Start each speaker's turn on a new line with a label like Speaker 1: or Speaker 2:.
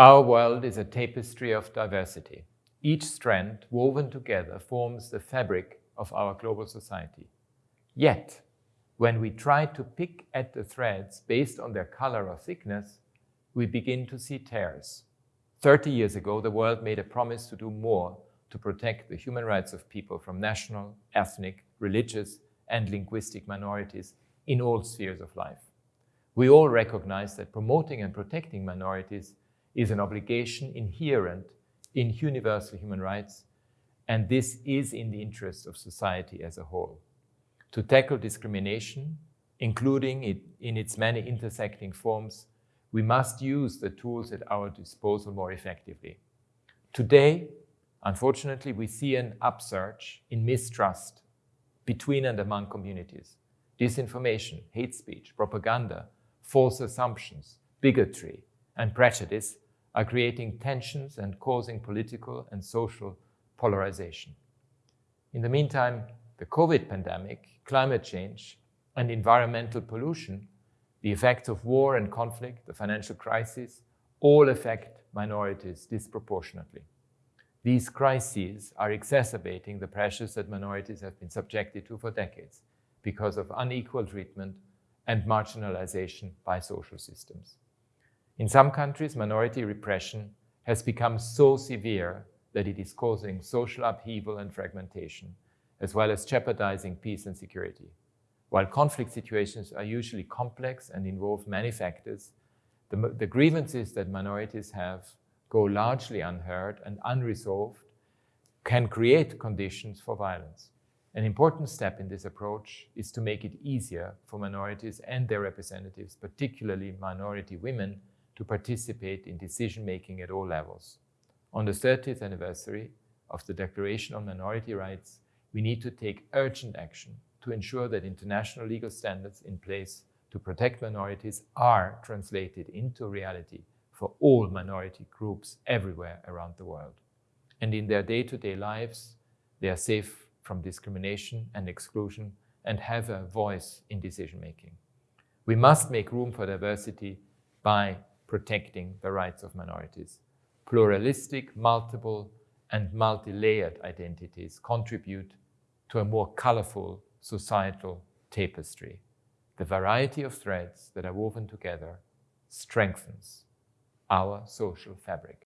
Speaker 1: Our world is a tapestry of diversity. Each strand woven together forms the fabric of our global society. Yet, when we try to pick at the threads based on their color or thickness, we begin to see tears. 30 years ago, the world made a promise to do more to protect the human rights of people from national, ethnic, religious, and linguistic minorities in all spheres of life. We all recognize that promoting and protecting minorities is an obligation inherent in universal human rights, and this is in the interest of society as a whole. To tackle discrimination, including it in its many intersecting forms, we must use the tools at our disposal more effectively. Today, unfortunately, we see an upsurge in mistrust between and among communities. Disinformation, hate speech, propaganda, false assumptions, bigotry, and prejudice are creating tensions and causing political and social polarization. In the meantime, the COVID pandemic, climate change, and environmental pollution, the effects of war and conflict, the financial crisis, all affect minorities disproportionately. These crises are exacerbating the pressures that minorities have been subjected to for decades because of unequal treatment and marginalization by social systems. In some countries, minority repression has become so severe that it is causing social upheaval and fragmentation, as well as jeopardizing peace and security. While conflict situations are usually complex and involve many factors, the, the grievances that minorities have go largely unheard and unresolved can create conditions for violence. An important step in this approach is to make it easier for minorities and their representatives, particularly minority women, to participate in decision-making at all levels. On the 30th anniversary of the Declaration on Minority Rights, we need to take urgent action to ensure that international legal standards in place to protect minorities are translated into reality for all minority groups everywhere around the world. And in their day-to-day -day lives, they are safe from discrimination and exclusion and have a voice in decision-making. We must make room for diversity by protecting the rights of minorities. Pluralistic, multiple, and multi-layered identities contribute to a more colorful societal tapestry. The variety of threads that are woven together strengthens our social fabric.